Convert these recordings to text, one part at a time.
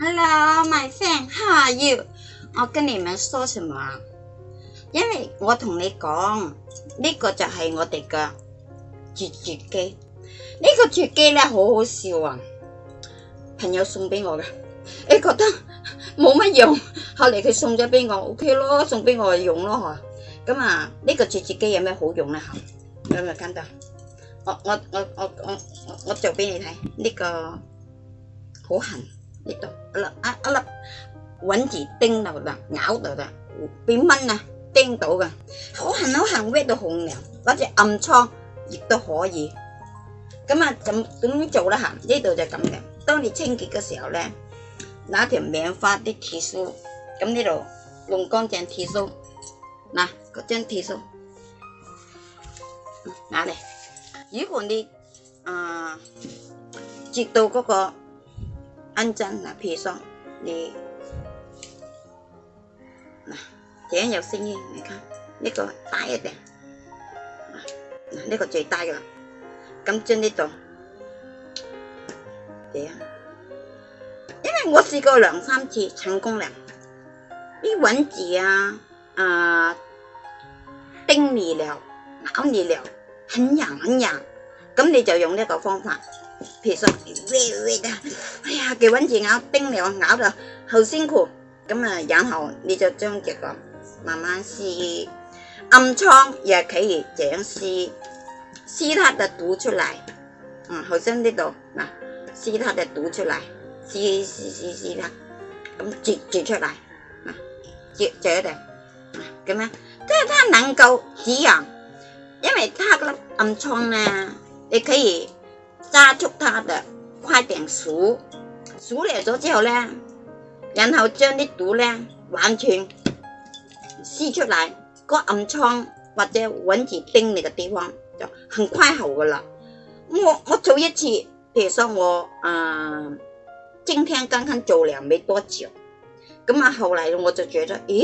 Hello, my friend. How are you？我跟你们说什么？因为我同你讲呢个就系我哋嘅绝绝机。呢个绝纸机咧好好笑啊！朋友送俾我嘅，你觉得冇乜用？后嚟佢送咗俾我，O K 咯，送俾我用咯，咁啊，呢个绝绝机有咩好用咧？吓，有冇见到？我我我我我我做俾你睇，呢个好痕。itu ala ala vẫn chỉ tinh đầu là ngảo đầu là bí mân nè tinh đầu cả hậu hành hậu hành với đồ hồng nè đó là âm cho dịch đồ khó gì 咁啊咁點做啦嚇？呢度就咁嘅。當你清潔嘅時候咧，攞條棉花啲鐵梳，咁呢度用乾淨鐵梳，嗱嗰張鐵梳拿嚟。如果你啊、呃、接到嗰、那個 ăn chân là phi xong đi trẻ nhập sinh này không biết rồi tải rồi nè biết rồi chạy tay rồi cắm chân đi tổng thế 因为我试过两三次成功了啲文字啊啊叮你了咬你了很痒很痒咁你就用呢個方法 thì sao à, cái bánh chị ngáo tinh mèo ngáo rồi hầu xin khổ 咁啊，然後你就將這個慢慢撕，暗瘡也可以這樣撕，撕它的毒出來。嗯，好像呢度嗱，撕它的毒出來，撕撕撕撕它，咁截截出來，嗱，截截定，咁樣，即係它能夠止癢，因為它個暗瘡咧，你可以。抓住它的，快点数，数嚟咗之后咧，然后将啲毒咧完全撕出嚟，个暗疮或者蚊子叮你嘅地方就很快好噶啦。我我做一次，譬如说我诶，今天刚刚做了没多久，咁啊后来我就觉得，咦，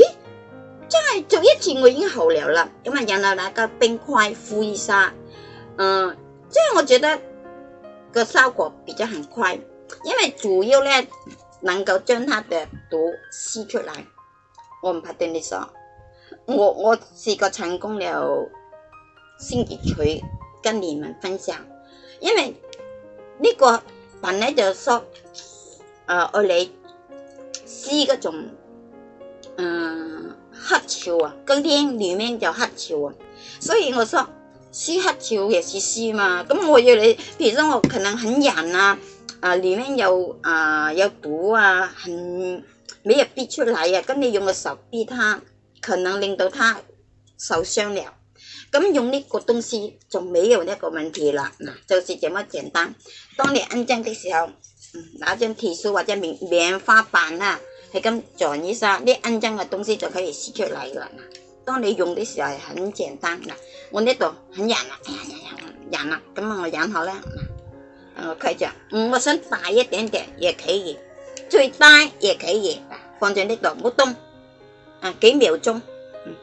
真系做一次我已经好了啦，咁啊，然后那个冰块敷一下，嗯，即系我觉得。个效果比较很快，因为主要咧能够将它的毒吸出来。我唔怕对你说，我我试过成功了先结佢跟你们分享，因为呢个本来就说，诶我嚟吸嗰种，嗯黑潮啊，今天里面就黑潮啊，所以我说。吸黑球也是吸嘛，咁我要你，譬如说我可能很痒啊，啊里面有啊有毒啊，很没有逼出嚟啊，咁你用个手逼它，可能令到它受伤了，咁用呢个东西就没有呢个问题啦，嗱，就是这么简单，当你安装的时候，拿张铁丝或者棉棉花板啊，系咁坐一下，你安装嘅东西就可以撕出嚟噶啦。當你用嘅時候係很簡單嗱，我呢度很人啊，人啊，咁啊我忍下啦嗱，我佢就嗯，我想大一點點也可以，最大也可以，放在呢度唔好動啊幾秒鐘，嗯、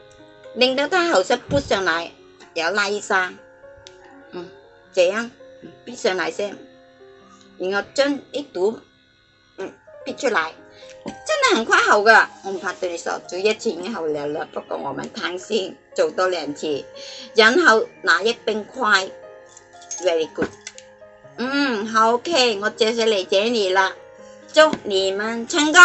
令到它後身撥上嚟，有拉沙，嗯，這樣逼上嚟先，然後將啲肚嗯逼出嚟。很快好噶，我唔怕对手做一次好靓啦。不过我咪贪心，做多两次，然后拿一冰块，very good。嗯，好 OK，我正式你，接你啦，祝你们成功。